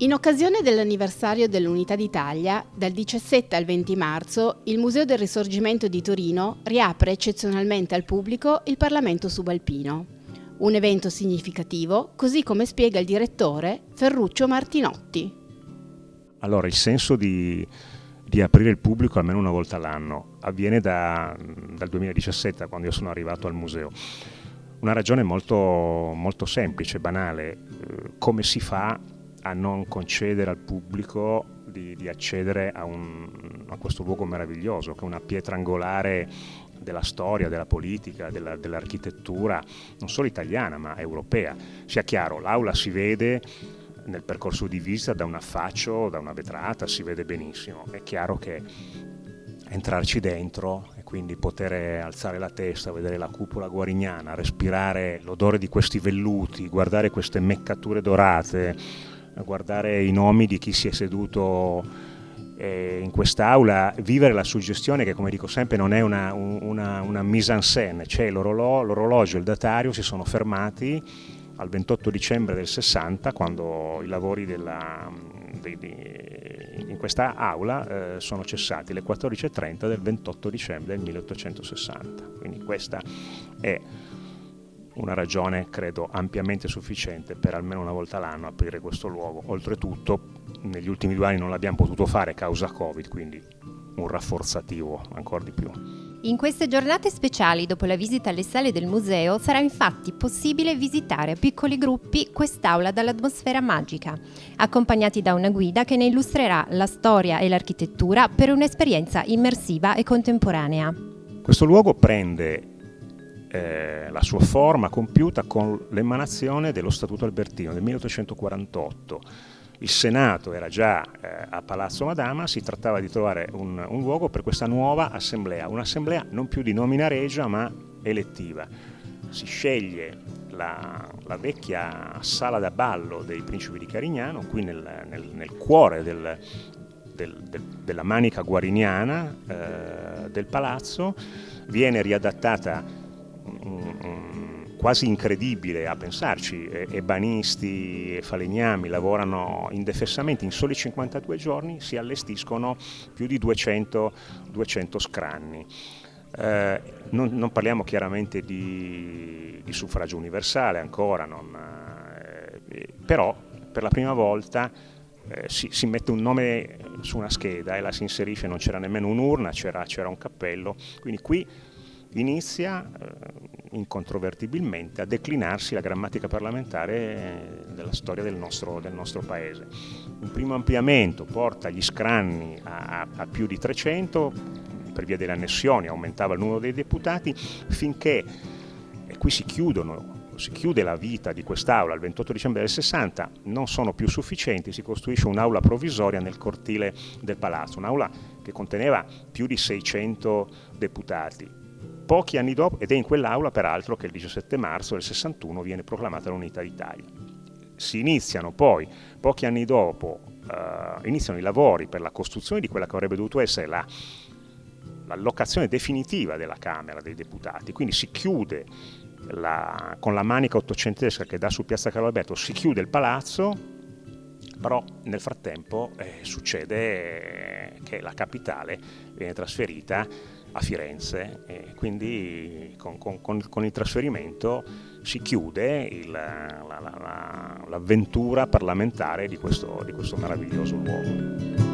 In occasione dell'anniversario dell'Unità d'Italia, dal 17 al 20 marzo, il Museo del Risorgimento di Torino riapre eccezionalmente al pubblico il Parlamento subalpino. Un evento significativo, così come spiega il direttore Ferruccio Martinotti. Allora, il senso di, di aprire il pubblico almeno una volta all'anno avviene da, dal 2017, quando io sono arrivato al museo. Una ragione molto, molto semplice, banale, eh, come si fa a non concedere al pubblico di, di accedere a, un, a, questo luogo meraviglioso, che è una pietra angolare della storia, della politica, della, dell'architettura, non solo italiana ma europea. Sia chiaro, l'aula si vede nel percorso di visita da un affaccio, da una vetrata, si vede benissimo. È chiaro che entrarci dentro e quindi poter alzare la testa, vedere la cupola guarignana, respirare l'odore di questi velluti, guardare queste meccature dorate, guardare i nomi di chi si è seduto eh, in quest'aula, vivere la suggestione che come dico sempre non è una, una, una mise en scène, cioè l'orologio e il datario si sono fermati al 28 dicembre del 60 quando i lavori della, di, di, in questa aula eh, sono cessati alle 14.30 del 28 dicembre del 1860. Quindi questa è una ragione credo ampiamente sufficiente per almeno una volta l'anno aprire questo luogo. Oltretutto negli ultimi due anni non l'abbiamo potuto fare causa Covid, quindi un rafforzativo ancora di più. In queste giornate speciali, dopo la visita alle sale del museo, sarà infatti possibile visitare a piccoli gruppi quest'aula dall'atmosfera magica, accompagnati da una guida che ne illustrerà la storia e l'architettura per un'esperienza immersiva e contemporanea. Questo luogo prende eh, la sua forma compiuta con l'emanazione dello Statuto Albertino del 1848. Il Senato era già eh, a Palazzo Madama, si trattava di trovare un, un luogo per questa nuova assemblea, un'assemblea non più di nomina regia ma elettiva. Si sceglie la, la, vecchia sala da ballo dei principi di Carignano, qui nel, nel, nel cuore del, del, del, della manica guariniana eh, del palazzo, viene riadattata quasi incredibile a pensarci, ebanisti e falegnami lavorano indefessamente, in soli 52 giorni si allestiscono più di 200, 200 scranni. Eh, non, non, parliamo chiaramente di, di, suffragio universale ancora, non, eh, però per la prima volta eh, si, si, mette un nome su una scheda e la si inserisce, non c'era nemmeno un'urna, c'era un cappello, quindi qui inizia eh, incontrovertibilmente a declinarsi la grammatica parlamentare eh, della storia del nostro, del nostro paese. Un primo ampliamento porta gli scranni a, a più di 300, per via delle annessioni aumentava il numero dei deputati, finché, e qui si chiudono si chiude la vita di quest'aula il 28 dicembre del 60, non sono più sufficienti, si costruisce un'aula provvisoria nel cortile del palazzo, un'aula che conteneva più di 600 deputati pochi anni dopo, ed è in quell'aula peraltro che il 17 marzo del 61 viene proclamata l'unità d'Italia. Si iniziano poi, pochi anni dopo, uh, iniziano i lavori per la costruzione di quella che avrebbe dovuto essere la, l'allocazione definitiva della Camera dei Deputati, quindi si chiude la, con la manica ottocentesca che dà su Piazza Carlo Alberto, si chiude il palazzo, però nel frattempo eh, succede che la capitale viene trasferita a Firenze e quindi con, con, con il trasferimento si chiude l'avventura la, la, parlamentare di questo, di questo meraviglioso luogo.